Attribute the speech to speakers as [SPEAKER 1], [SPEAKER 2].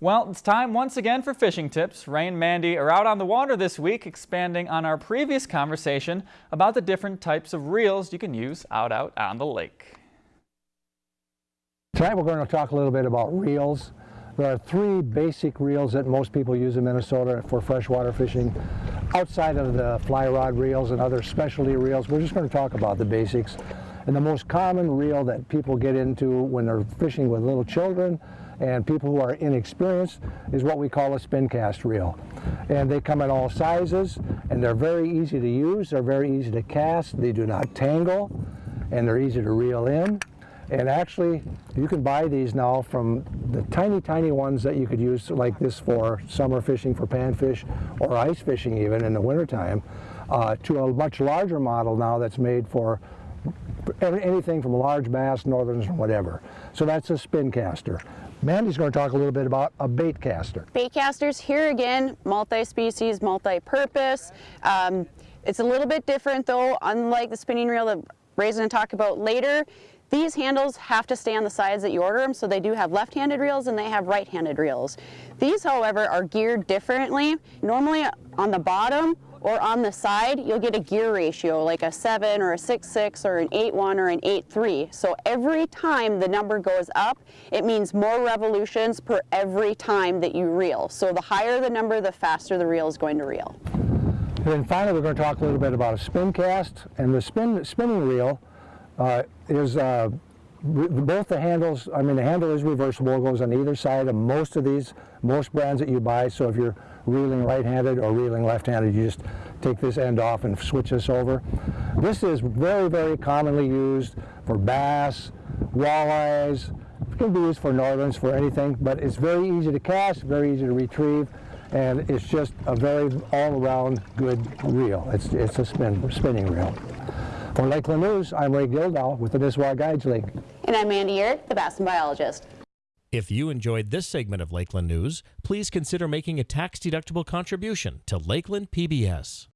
[SPEAKER 1] Well, it's time once again for fishing tips. Ray and Mandy are out on the water this week, expanding on our previous conversation about the different types of reels you can use out out on the lake.
[SPEAKER 2] Tonight we're going to talk a little bit about reels. There are three basic reels that most people use in Minnesota for freshwater fishing. Outside of the fly rod reels and other specialty reels, we're just going to talk about the basics. And the most common reel that people get into when they're fishing with little children and people who are inexperienced is what we call a spin cast reel. And they come in all sizes and they're very easy to use, they're very easy to cast, they do not tangle, and they're easy to reel in. And actually, you can buy these now from the tiny, tiny ones that you could use like this for summer fishing for panfish or ice fishing even in the wintertime, uh, to a much larger model now that's made for anything from large bass, northerns, whatever. So that's a spin caster. Mandy's going to talk a little bit about a bait caster.
[SPEAKER 3] Bait casters, here again, multi-species, multi-purpose. Um, it's a little bit different though, unlike the spinning reel that Ray's going to talk about later. These handles have to stay on the sides that you order them, so they do have left-handed reels and they have right-handed reels. These, however, are geared differently. Normally on the bottom or on the side, you'll get a gear ratio like a 7 or a 6-6 or an 8-1 or an 8-3. So every time the number goes up, it means more revolutions per every time that you reel. So the higher the number, the faster the reel is going to reel.
[SPEAKER 2] And then finally, we're going to talk a little bit about a spin cast. And the spin, spinning reel uh, is uh, both the handles, I mean the handle is reversible, goes on either side of most of these, most brands that you buy, so if you're reeling right-handed or reeling left-handed, you just take this end off and switch this over. This is very, very commonly used for bass, walleyes, it can be used for northerns, for anything, but it's very easy to cast, very easy to retrieve, and it's just a very all-around good reel. It's, it's a spin, spinning reel. For Lakeland News, I'm Ray Gildow with the Nisswa Guides League.
[SPEAKER 3] And I'm Mandy Uhrich, the Bassin biologist.
[SPEAKER 4] If you enjoyed this segment of Lakeland News, please consider making a tax-deductible contribution to Lakeland PBS.